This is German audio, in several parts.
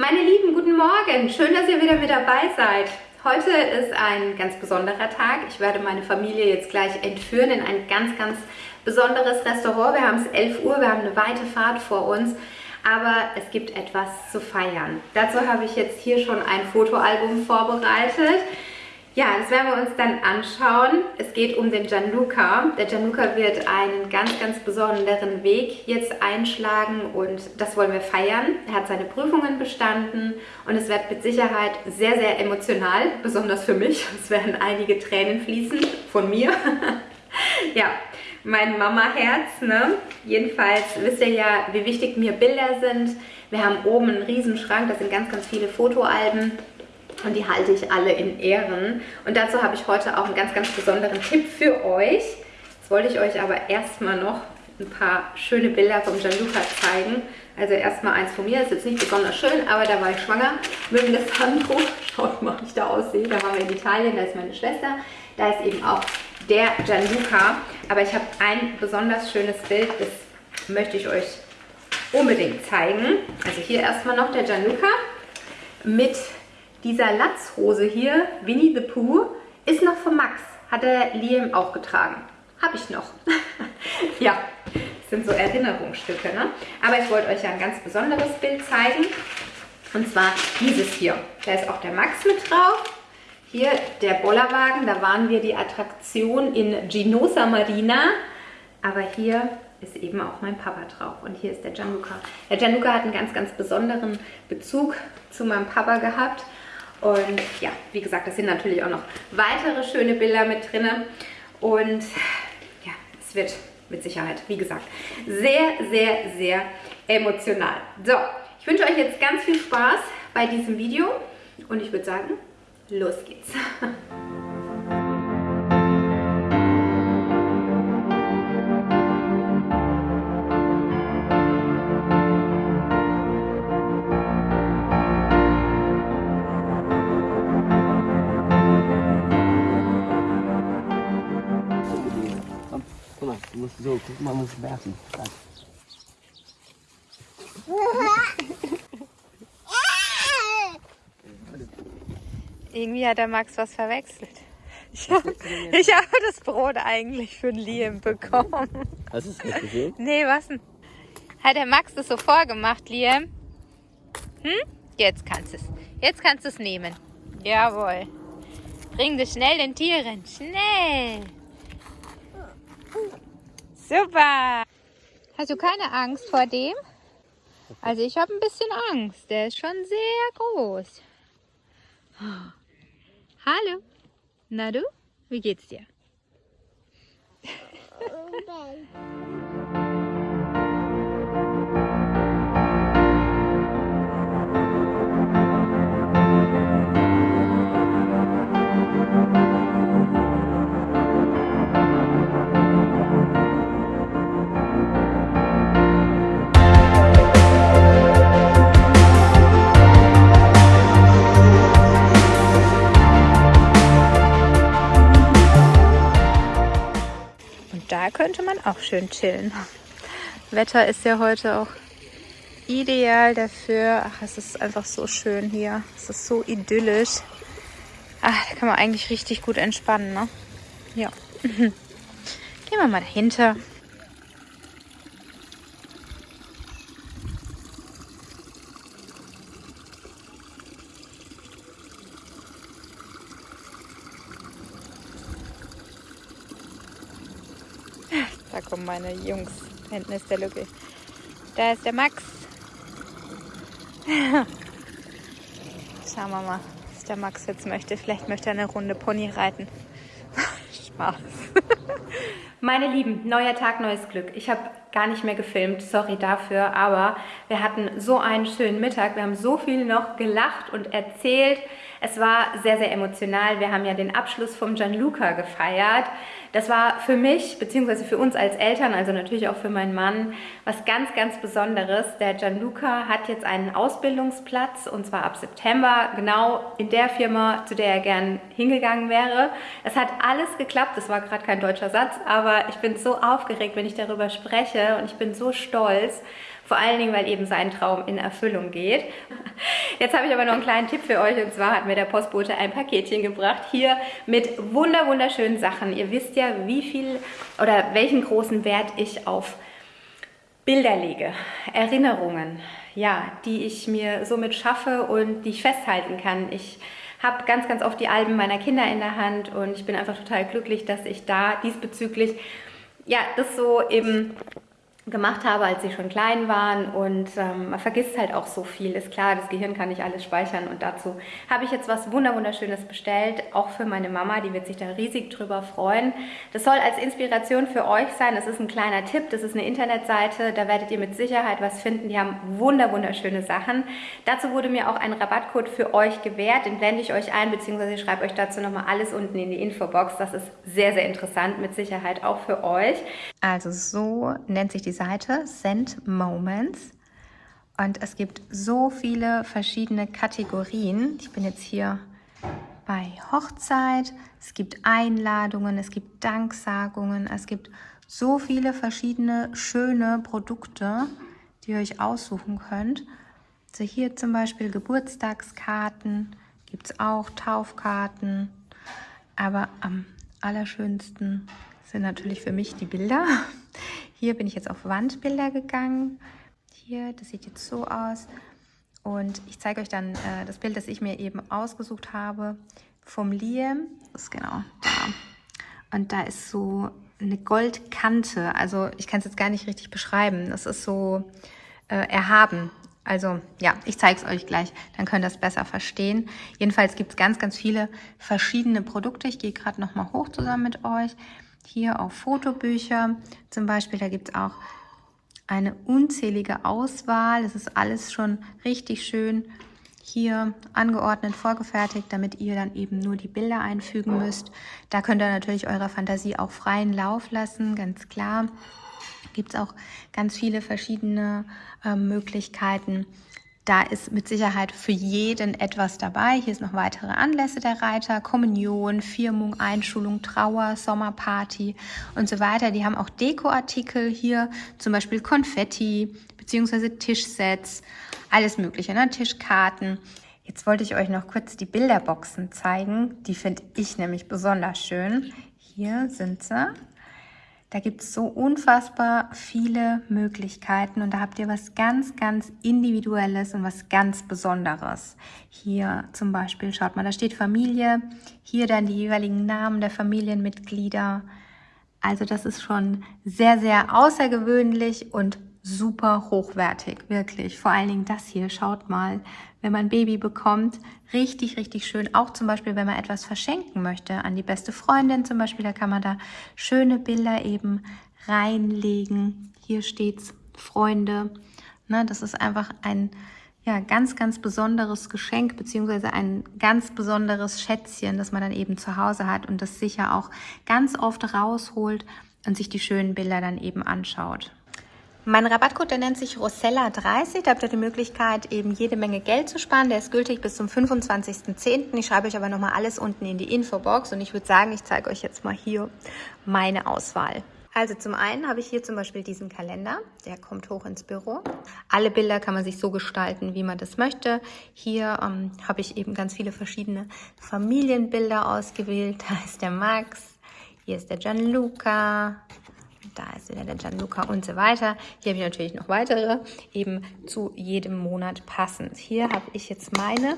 Meine Lieben, guten Morgen. Schön, dass ihr wieder mit dabei seid. Heute ist ein ganz besonderer Tag. Ich werde meine Familie jetzt gleich entführen in ein ganz, ganz besonderes Restaurant. Wir haben es 11 Uhr, wir haben eine weite Fahrt vor uns, aber es gibt etwas zu feiern. Dazu habe ich jetzt hier schon ein Fotoalbum vorbereitet. Ja, das werden wir uns dann anschauen. Es geht um den Gianluca. Der Gianluca wird einen ganz, ganz besonderen Weg jetzt einschlagen und das wollen wir feiern. Er hat seine Prüfungen bestanden und es wird mit Sicherheit sehr, sehr emotional, besonders für mich. Es werden einige Tränen fließen von mir. ja, mein Mama-Herz. Ne? Jedenfalls wisst ihr ja, wie wichtig mir Bilder sind. Wir haben oben einen riesen Schrank, da sind ganz, ganz viele Fotoalben und die halte ich alle in Ehren. Und dazu habe ich heute auch einen ganz, ganz besonderen Tipp für euch. Jetzt wollte ich euch aber erstmal noch ein paar schöne Bilder vom Gianluca zeigen. Also erstmal eins von mir, ist jetzt nicht besonders schön, aber da war ich schwanger mit dem Alessandro. Schaut mal, wie ich da aussehe. Da waren wir in Italien, da ist meine Schwester. Da ist eben auch der Gianluca. Aber ich habe ein besonders schönes Bild, das möchte ich euch unbedingt zeigen. Also hier erstmal noch der Gianluca mit dieser Latzhose hier, Winnie the Pooh, ist noch von Max. Hat der Liam auch getragen. Habe ich noch. ja, das sind so Erinnerungsstücke. Ne? Aber ich wollte euch ja ein ganz besonderes Bild zeigen. Und zwar dieses hier. Da ist auch der Max mit drauf. Hier der Bollerwagen, da waren wir die Attraktion in Ginosa Marina. Aber hier ist eben auch mein Papa drauf. Und hier ist der Gianluca. Der Gianluca hat einen ganz, ganz besonderen Bezug zu meinem Papa gehabt. Und ja, wie gesagt, das sind natürlich auch noch weitere schöne Bilder mit drin. Und ja, es wird mit Sicherheit, wie gesagt, sehr, sehr, sehr emotional. So, ich wünsche euch jetzt ganz viel Spaß bei diesem Video und ich würde sagen, los geht's. So, guck mal, muss werfen. Irgendwie hat der Max was verwechselt. Ich habe hab das Brot eigentlich für den Liam bekommen. Hast du es nicht gesehen? Nee, was denn? Hat der Max das so vorgemacht, Liam? Hm? Jetzt kannst du es. Jetzt kannst du es nehmen. Jawohl. Bring das schnell den Tieren. Schnell. Super. Hast du keine Angst vor dem? Also ich habe ein bisschen Angst. Der ist schon sehr groß. Hallo. Na du? Wie geht's dir? Auch schön chillen. Wetter ist ja heute auch ideal dafür. Ach, es ist einfach so schön hier. Es ist so idyllisch. Ach, da kann man eigentlich richtig gut entspannen, ne? Ja. Gehen wir mal dahinter. Da kommen meine Jungs. Hinten ist der Lücke. Da ist der Max. Schauen wir mal, was der Max jetzt möchte. Vielleicht möchte er eine Runde Pony reiten. Spaß. Meine Lieben, neuer Tag, neues Glück. Ich habe gar nicht mehr gefilmt, sorry dafür, aber wir hatten so einen schönen Mittag. Wir haben so viel noch gelacht und erzählt. Es war sehr, sehr emotional. Wir haben ja den Abschluss vom Gianluca gefeiert. Das war für mich, beziehungsweise für uns als Eltern, also natürlich auch für meinen Mann, was ganz, ganz Besonderes. Der Gianluca hat jetzt einen Ausbildungsplatz und zwar ab September, genau in der Firma, zu der er gern hingegangen wäre. Es hat alles geklappt, das war gerade kein deutscher Satz, aber ich bin so aufgeregt, wenn ich darüber spreche und ich bin so stolz. Vor allen Dingen, weil eben sein Traum in Erfüllung geht. Jetzt habe ich aber noch einen kleinen Tipp für euch und zwar hat mir der Postbote ein Paketchen gebracht hier mit wunder wunderschönen Sachen. Ihr wisst ja, wie viel oder welchen großen Wert ich auf Bilder lege, Erinnerungen, ja, die ich mir somit schaffe und die ich festhalten kann. Ich habe ganz, ganz oft die Alben meiner Kinder in der Hand und ich bin einfach total glücklich, dass ich da diesbezüglich ja, das so eben gemacht habe, als sie schon klein waren und ähm, man vergisst halt auch so viel. Ist klar, das Gehirn kann nicht alles speichern und dazu habe ich jetzt was wunderschönes bestellt, auch für meine Mama, die wird sich da riesig drüber freuen. Das soll als Inspiration für euch sein. Das ist ein kleiner Tipp, das ist eine Internetseite, da werdet ihr mit Sicherheit was finden. Die haben wunderschöne Sachen. Dazu wurde mir auch ein Rabattcode für euch gewährt, den blende ich euch ein, beziehungsweise ich schreibe euch dazu nochmal alles unten in die Infobox. Das ist sehr, sehr interessant, mit Sicherheit auch für euch. Also so nennt sich die Seite Send Moments. Und es gibt so viele verschiedene Kategorien. Ich bin jetzt hier bei Hochzeit. Es gibt Einladungen, es gibt Danksagungen, es gibt so viele verschiedene schöne Produkte, die ihr euch aussuchen könnt. Also hier zum Beispiel Geburtstagskarten, gibt es auch Taufkarten. Aber am allerschönsten sind natürlich für mich die Bilder. Hier bin ich jetzt auf Wandbilder gegangen. Hier, das sieht jetzt so aus. Und ich zeige euch dann äh, das Bild, das ich mir eben ausgesucht habe vom Liam. Das ist genau da. Und da ist so eine Goldkante. Also ich kann es jetzt gar nicht richtig beschreiben. Das ist so äh, erhaben. Also ja, ich zeige es euch gleich, dann könnt ihr es besser verstehen. Jedenfalls gibt es ganz, ganz viele verschiedene Produkte. Ich gehe gerade nochmal hoch zusammen mit euch hier auf Fotobücher zum Beispiel. Da gibt es auch eine unzählige Auswahl. Es ist alles schon richtig schön hier angeordnet, vorgefertigt, damit ihr dann eben nur die Bilder einfügen müsst. Da könnt ihr natürlich eurer Fantasie auch freien Lauf lassen, ganz klar. Gibt es auch ganz viele verschiedene äh, Möglichkeiten. Da ist mit Sicherheit für jeden etwas dabei. Hier ist noch weitere Anlässe der Reiter, Kommunion, Firmung, Einschulung, Trauer, Sommerparty und so weiter. Die haben auch Dekoartikel hier, zum Beispiel Konfetti bzw. Tischsets, alles mögliche, ne? Tischkarten. Jetzt wollte ich euch noch kurz die Bilderboxen zeigen. Die finde ich nämlich besonders schön. Hier sind sie. Da gibt es so unfassbar viele Möglichkeiten und da habt ihr was ganz, ganz Individuelles und was ganz Besonderes. Hier zum Beispiel, schaut mal, da steht Familie, hier dann die jeweiligen Namen der Familienmitglieder. Also das ist schon sehr, sehr außergewöhnlich und super hochwertig, wirklich. Vor allen Dingen das hier, schaut mal, wenn man ein Baby bekommt, richtig, richtig schön. Auch zum Beispiel, wenn man etwas verschenken möchte an die beste Freundin zum Beispiel, da kann man da schöne Bilder eben reinlegen. Hier steht's, Freunde. Ne, das ist einfach ein ja, ganz, ganz besonderes Geschenk beziehungsweise ein ganz besonderes Schätzchen, das man dann eben zu Hause hat und das sicher auch ganz oft rausholt und sich die schönen Bilder dann eben anschaut. Mein Rabattcode, der nennt sich Rosella30. Da habt ihr die Möglichkeit, eben jede Menge Geld zu sparen. Der ist gültig bis zum 25.10. Ich schreibe euch aber nochmal alles unten in die Infobox und ich würde sagen, ich zeige euch jetzt mal hier meine Auswahl. Also zum einen habe ich hier zum Beispiel diesen Kalender, der kommt hoch ins Büro. Alle Bilder kann man sich so gestalten, wie man das möchte. Hier ähm, habe ich eben ganz viele verschiedene Familienbilder ausgewählt. Da ist der Max, hier ist der Gianluca, da ist wieder der Gianluca und so weiter. Hier habe ich natürlich noch weitere, eben zu jedem Monat passend. Hier habe ich jetzt meine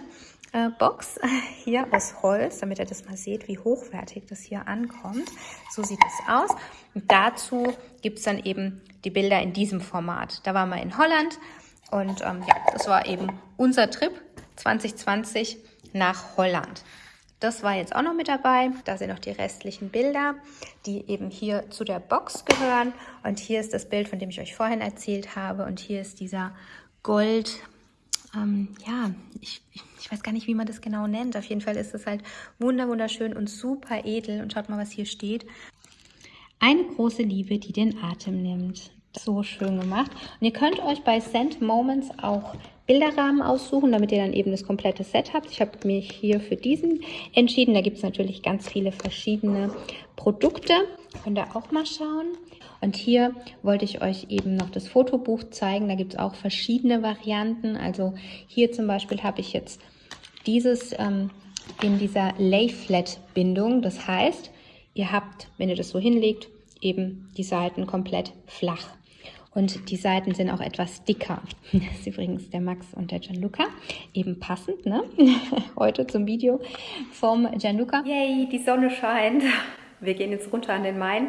äh, Box hier aus Holz, damit ihr das mal seht, wie hochwertig das hier ankommt. So sieht es aus. Und dazu gibt es dann eben die Bilder in diesem Format. Da waren wir in Holland und ähm, ja, das war eben unser Trip 2020 nach Holland. Das war jetzt auch noch mit dabei. Da sind noch die restlichen Bilder, die eben hier zu der Box gehören. Und hier ist das Bild, von dem ich euch vorhin erzählt habe. Und hier ist dieser Gold, ähm, ja, ich, ich weiß gar nicht, wie man das genau nennt. Auf jeden Fall ist es halt wunderschön und super edel. Und schaut mal, was hier steht. Eine große Liebe, die den Atem nimmt. So schön gemacht. Und ihr könnt euch bei Send Moments auch Bilderrahmen aussuchen, damit ihr dann eben das komplette Set habt. Ich habe mich hier für diesen entschieden. Da gibt es natürlich ganz viele verschiedene Produkte. Könnt ihr auch mal schauen. Und hier wollte ich euch eben noch das Fotobuch zeigen. Da gibt es auch verschiedene Varianten. Also hier zum Beispiel habe ich jetzt dieses ähm, in dieser Lay-Flat-Bindung. Das heißt, ihr habt, wenn ihr das so hinlegt, eben die Seiten komplett flach. Und die Seiten sind auch etwas dicker. Das ist übrigens der Max und der Gianluca. Eben passend, ne? Heute zum Video vom Gianluca. Yay, die Sonne scheint. Wir gehen jetzt runter an den Main.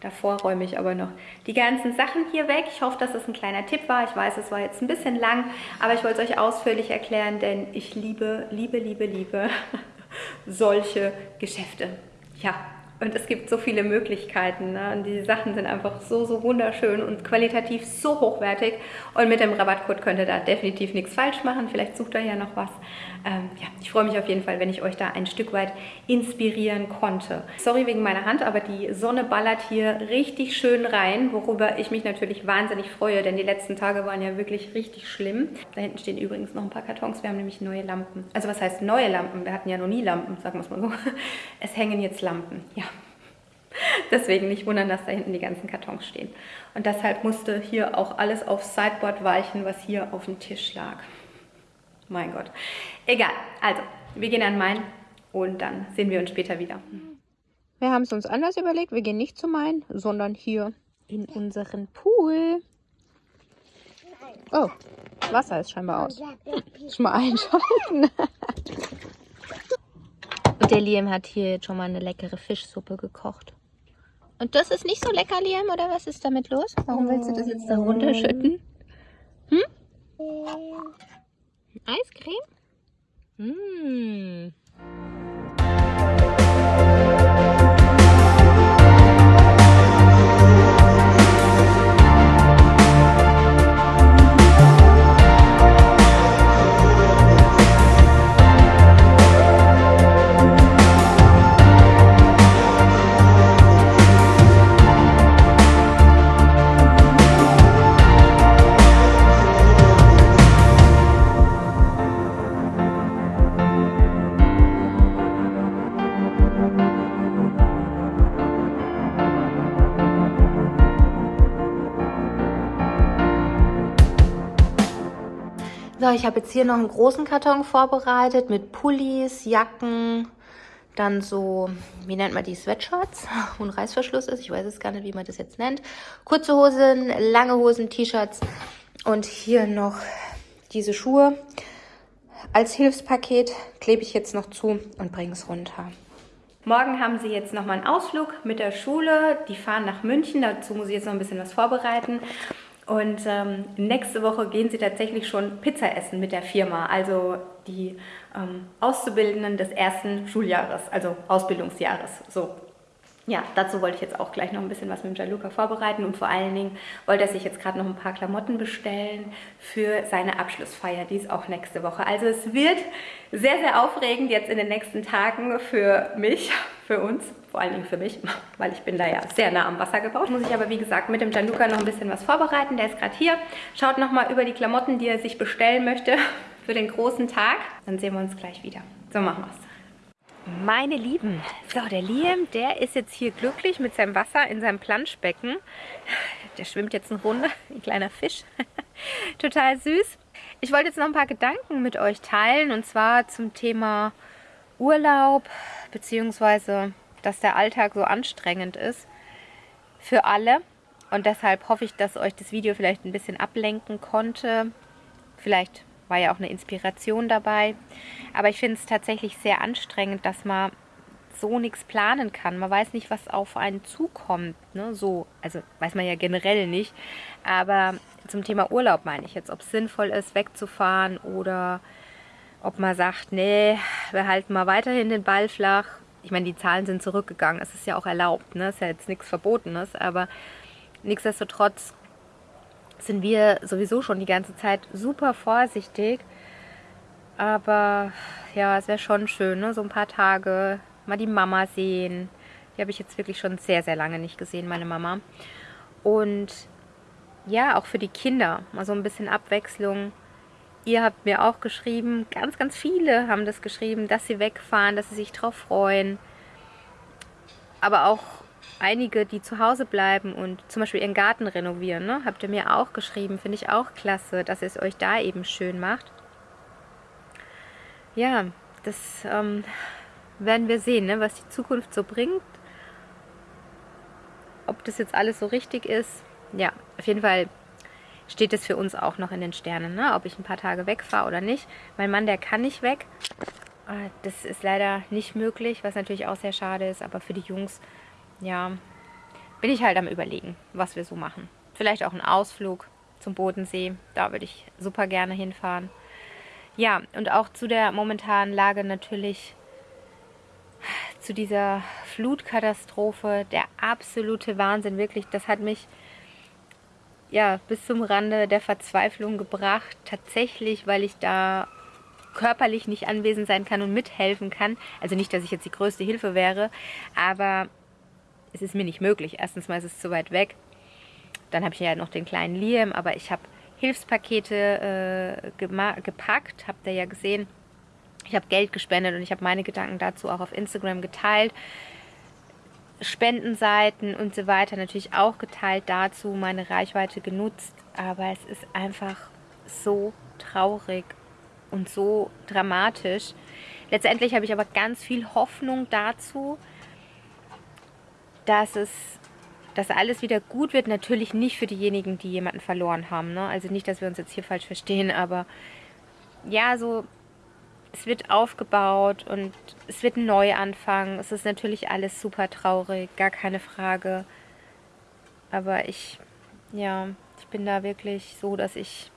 Davor räume ich aber noch die ganzen Sachen hier weg. Ich hoffe, dass es ein kleiner Tipp war. Ich weiß, es war jetzt ein bisschen lang, aber ich wollte es euch ausführlich erklären, denn ich liebe, liebe, liebe, liebe solche Geschäfte. Ja, und es gibt so viele Möglichkeiten. Ne? Und die Sachen sind einfach so, so wunderschön und qualitativ so hochwertig. Und mit dem Rabattcode könnt ihr da definitiv nichts falsch machen. Vielleicht sucht ihr ja noch was. Ähm, ja, ich freue mich auf jeden Fall, wenn ich euch da ein Stück weit inspirieren konnte. Sorry wegen meiner Hand, aber die Sonne ballert hier richtig schön rein, worüber ich mich natürlich wahnsinnig freue, denn die letzten Tage waren ja wirklich richtig schlimm. Da hinten stehen übrigens noch ein paar Kartons. Wir haben nämlich neue Lampen. Also was heißt neue Lampen? Wir hatten ja noch nie Lampen, sagen wir es mal so. Es hängen jetzt Lampen, ja. Deswegen nicht wundern, dass da hinten die ganzen Kartons stehen. Und deshalb musste hier auch alles aufs Sideboard weichen, was hier auf dem Tisch lag. Mein Gott. Egal. Also, wir gehen an Main und dann sehen wir uns später wieder. Wir haben es uns anders überlegt. Wir gehen nicht zu Main, sondern hier in unseren Pool. Oh, Wasser ist scheinbar aus. Schon mal einschalten. Und der Liam hat hier jetzt schon mal eine leckere Fischsuppe gekocht. Und das ist nicht so lecker, Liam, oder was ist damit los? Warum willst du das jetzt da runterschütten? Hm? Eiscreme? Mmh. So, ich habe jetzt hier noch einen großen Karton vorbereitet mit Pullis, Jacken, dann so, wie nennt man die, Sweatshirts, wo ein Reißverschluss ist. Ich weiß es gar nicht, wie man das jetzt nennt. Kurze Hosen, lange Hosen, T-Shirts und hier noch diese Schuhe. Als Hilfspaket klebe ich jetzt noch zu und bringe es runter. Morgen haben sie jetzt nochmal einen Ausflug mit der Schule. Die fahren nach München. Dazu muss ich jetzt noch ein bisschen was vorbereiten. Und ähm, nächste Woche gehen sie tatsächlich schon Pizza essen mit der Firma, also die ähm, Auszubildenden des ersten Schuljahres, also Ausbildungsjahres. So. Ja, dazu wollte ich jetzt auch gleich noch ein bisschen was mit Gianluca vorbereiten und vor allen Dingen wollte er sich jetzt gerade noch ein paar Klamotten bestellen für seine Abschlussfeier, die ist auch nächste Woche. Also es wird sehr, sehr aufregend jetzt in den nächsten Tagen für mich, für uns, vor allen Dingen für mich, weil ich bin da ja sehr nah am Wasser gebaut. Muss ich aber wie gesagt mit dem Gianluca noch ein bisschen was vorbereiten, der ist gerade hier. Schaut nochmal über die Klamotten, die er sich bestellen möchte für den großen Tag. Dann sehen wir uns gleich wieder. So machen wir es. Meine Lieben, so der Liam, der ist jetzt hier glücklich mit seinem Wasser in seinem Planschbecken. Der schwimmt jetzt eine Runde, ein kleiner Fisch. Total süß. Ich wollte jetzt noch ein paar Gedanken mit euch teilen und zwar zum Thema Urlaub, beziehungsweise dass der Alltag so anstrengend ist für alle. Und deshalb hoffe ich, dass euch das Video vielleicht ein bisschen ablenken konnte. Vielleicht war ja auch eine Inspiration dabei. Aber ich finde es tatsächlich sehr anstrengend, dass man so nichts planen kann. Man weiß nicht, was auf einen zukommt. Ne? So, also weiß man ja generell nicht. Aber zum Thema Urlaub meine ich jetzt, ob es sinnvoll ist, wegzufahren oder ob man sagt, nee, wir halten mal weiterhin den Ball flach. Ich meine, die Zahlen sind zurückgegangen. Es ist ja auch erlaubt. Ne? Es ist ja jetzt nichts Verbotenes. Aber nichtsdestotrotz sind wir sowieso schon die ganze Zeit super vorsichtig. Aber ja, es wäre schon schön, ne? so ein paar Tage mal die Mama sehen. Die habe ich jetzt wirklich schon sehr, sehr lange nicht gesehen, meine Mama. Und ja, auch für die Kinder mal so ein bisschen Abwechslung. Ihr habt mir auch geschrieben, ganz, ganz viele haben das geschrieben, dass sie wegfahren, dass sie sich drauf freuen. Aber auch einige, die zu Hause bleiben und zum Beispiel ihren Garten renovieren, ne? habt ihr mir auch geschrieben. Finde ich auch klasse, dass ihr es euch da eben schön macht. Ja, das ähm, werden wir sehen, ne? was die Zukunft so bringt. Ob das jetzt alles so richtig ist. Ja, auf jeden Fall steht es für uns auch noch in den Sternen, ne? ob ich ein paar Tage wegfahre oder nicht. Mein Mann, der kann nicht weg. Äh, das ist leider nicht möglich, was natürlich auch sehr schade ist. Aber für die Jungs, ja, bin ich halt am überlegen, was wir so machen. Vielleicht auch ein Ausflug zum Bodensee. Da würde ich super gerne hinfahren. Ja, und auch zu der momentanen Lage natürlich zu dieser Flutkatastrophe. Der absolute Wahnsinn, wirklich. Das hat mich ja bis zum Rande der Verzweiflung gebracht. Tatsächlich, weil ich da körperlich nicht anwesend sein kann und mithelfen kann. Also nicht, dass ich jetzt die größte Hilfe wäre, aber es ist mir nicht möglich. Erstens mal ist es zu weit weg. Dann habe ich ja noch den kleinen Liam, aber ich habe Hilfspakete äh, gepackt, habt ihr ja gesehen. Ich habe Geld gespendet und ich habe meine Gedanken dazu auch auf Instagram geteilt. Spendenseiten und so weiter natürlich auch geteilt dazu, meine Reichweite genutzt. Aber es ist einfach so traurig und so dramatisch. Letztendlich habe ich aber ganz viel Hoffnung dazu, dass es dass alles wieder gut wird. Natürlich nicht für diejenigen, die jemanden verloren haben. Ne? Also nicht, dass wir uns jetzt hier falsch verstehen, aber ja, so es wird aufgebaut und es wird ein Neuanfang. Es ist natürlich alles super traurig, gar keine Frage. Aber ich, ja, ich bin da wirklich so, dass ich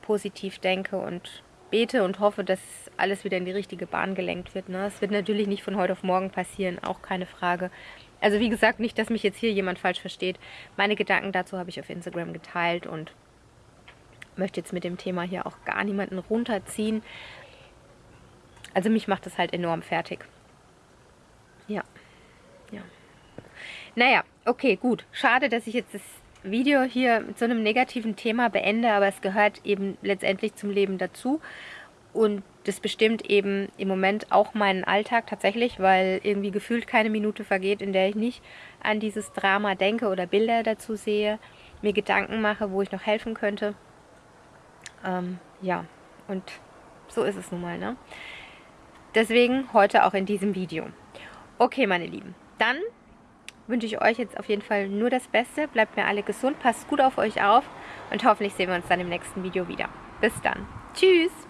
positiv denke und bete und hoffe, dass alles wieder in die richtige Bahn gelenkt wird. Ne? Es wird natürlich nicht von heute auf morgen passieren, auch keine Frage. Also wie gesagt, nicht, dass mich jetzt hier jemand falsch versteht. Meine Gedanken dazu habe ich auf Instagram geteilt und möchte jetzt mit dem Thema hier auch gar niemanden runterziehen. Also mich macht das halt enorm fertig. Ja. Ja. Naja, okay, gut. Schade, dass ich jetzt das Video hier mit so einem negativen Thema beende, aber es gehört eben letztendlich zum Leben dazu. Und das bestimmt eben im Moment auch meinen Alltag tatsächlich, weil irgendwie gefühlt keine Minute vergeht, in der ich nicht an dieses Drama denke oder Bilder dazu sehe, mir Gedanken mache, wo ich noch helfen könnte. Ähm, ja, und so ist es nun mal, ne? Deswegen heute auch in diesem Video. Okay, meine Lieben, dann wünsche ich euch jetzt auf jeden Fall nur das Beste. Bleibt mir alle gesund, passt gut auf euch auf und hoffentlich sehen wir uns dann im nächsten Video wieder. Bis dann. Tschüss!